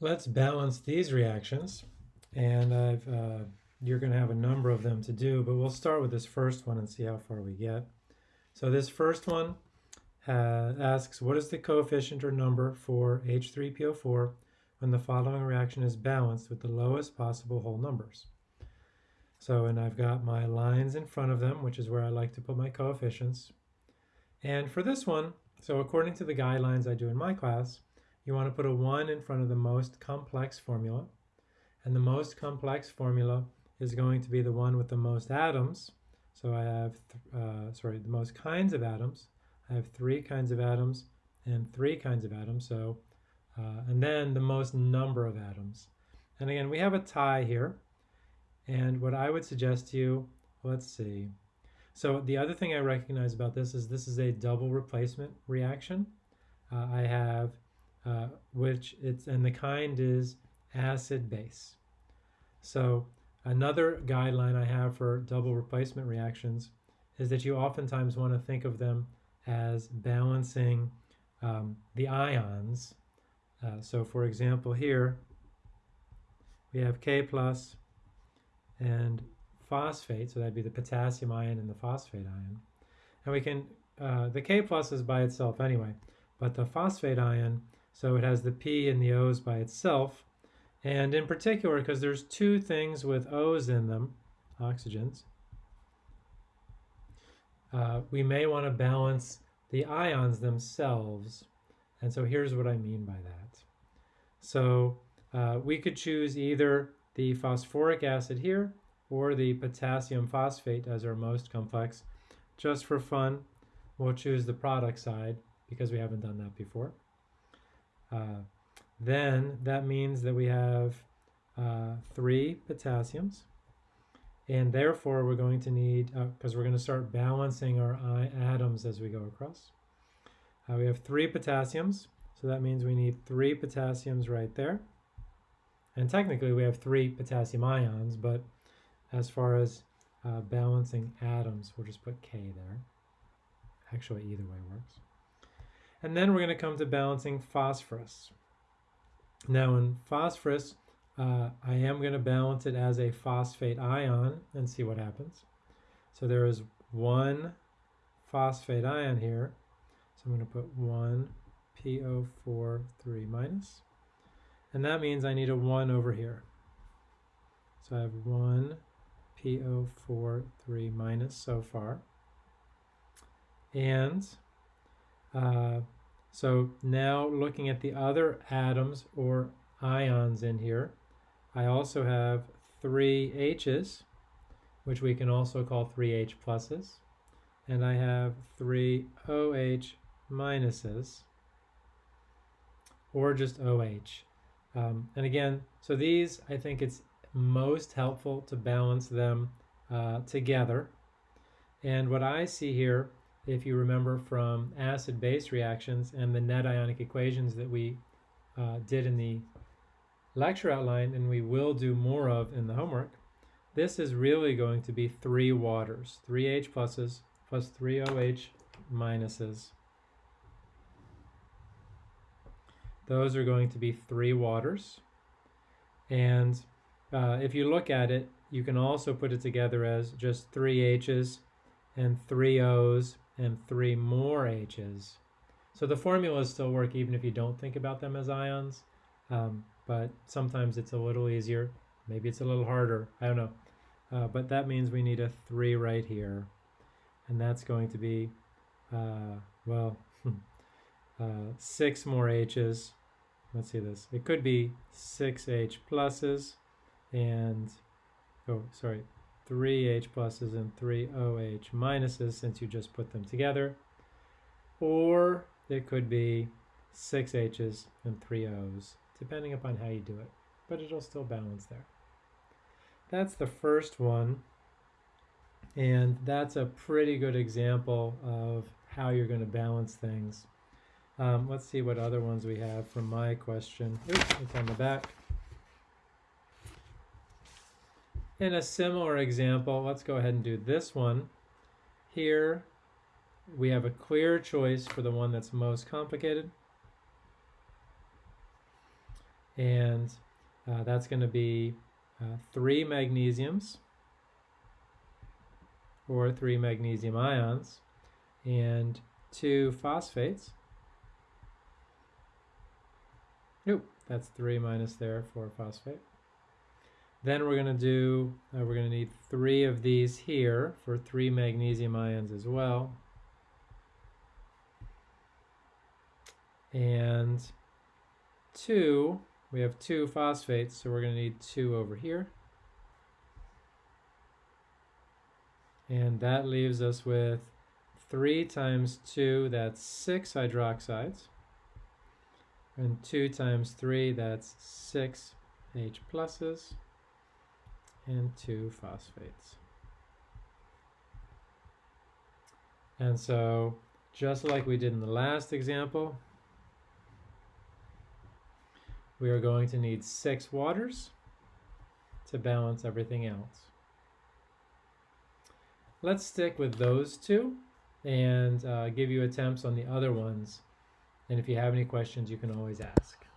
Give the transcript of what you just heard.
let's balance these reactions. And I've, uh, you're going to have a number of them to do, but we'll start with this first one and see how far we get. So this first one uh, asks, what is the coefficient or number for H3PO4 when the following reaction is balanced with the lowest possible whole numbers? So, and I've got my lines in front of them, which is where I like to put my coefficients. And for this one, so according to the guidelines I do in my class, you want to put a 1 in front of the most complex formula. And the most complex formula is going to be the one with the most atoms. So I have, uh, sorry, the most kinds of atoms. I have three kinds of atoms and three kinds of atoms. So, uh, and then the most number of atoms. And again, we have a tie here. And what I would suggest to you, let's see. So the other thing I recognize about this is this is a double replacement reaction. Uh, I have uh, which it's and the kind is acid base. So another guideline I have for double replacement reactions is that you oftentimes want to think of them as balancing um, the ions. Uh, so for example here we have K plus and phosphate, so that'd be the potassium ion and the phosphate ion. And we can, uh, the K plus is by itself anyway, but the phosphate ion so it has the P and the O's by itself. And in particular, because there's two things with O's in them, oxygens, uh, we may want to balance the ions themselves. And so here's what I mean by that. So uh, we could choose either the phosphoric acid here or the potassium phosphate as our most complex. Just for fun, we'll choose the product side because we haven't done that before. Uh, then that means that we have uh, three potassiums. And therefore, we're going to need, because uh, we're going to start balancing our atoms as we go across. Uh, we have three potassiums, so that means we need three potassiums right there. And technically, we have three potassium ions, but as far as uh, balancing atoms, we'll just put K there. Actually, either way works. And then we're going to come to balancing phosphorus. Now in phosphorus, uh, I am going to balance it as a phosphate ion and see what happens. So there is one phosphate ion here. So I'm going to put 1 PO4 3 minus. And that means I need a 1 over here. So I have 1 PO4 3 minus so far. And uh, so now looking at the other atoms or ions in here, I also have three H's, which we can also call three H pluses, and I have three OH minuses, or just OH. Um, and again, so these, I think it's most helpful to balance them uh, together. And what I see here if you remember from acid-base reactions and the net ionic equations that we uh, did in the lecture outline and we will do more of in the homework, this is really going to be three waters, three H pluses plus three OH minuses. Those are going to be three waters. And uh, if you look at it, you can also put it together as just three H's and three O's and three more H's. So the formulas still work even if you don't think about them as ions, um, but sometimes it's a little easier. Maybe it's a little harder. I don't know. Uh, but that means we need a 3 right here. And that's going to be, uh, well, uh, 6 more H's. Let's see this. It could be 6 H pluses and, oh, sorry, three H pluses and three OH minuses since you just put them together. Or it could be six H's and three O's, depending upon how you do it, but it'll still balance there. That's the first one, and that's a pretty good example of how you're going to balance things. Um, let's see what other ones we have from my question. Oops, it's on the back. In a similar example, let's go ahead and do this one. Here, we have a clear choice for the one that's most complicated. and uh, that's going to be uh, three magnesiums or three magnesium ions and two phosphates. Nope, that's three minus there for phosphate. Then we're going to do, uh, we're going to need three of these here for three magnesium ions as well. And two, we have two phosphates, so we're going to need two over here. And that leaves us with 3 times 2, that's 6 hydroxides. And 2 times 3, that's 6 H pluses and 2 phosphates. And so, just like we did in the last example, we are going to need 6 waters to balance everything else. Let's stick with those two and uh, give you attempts on the other ones. And if you have any questions, you can always ask.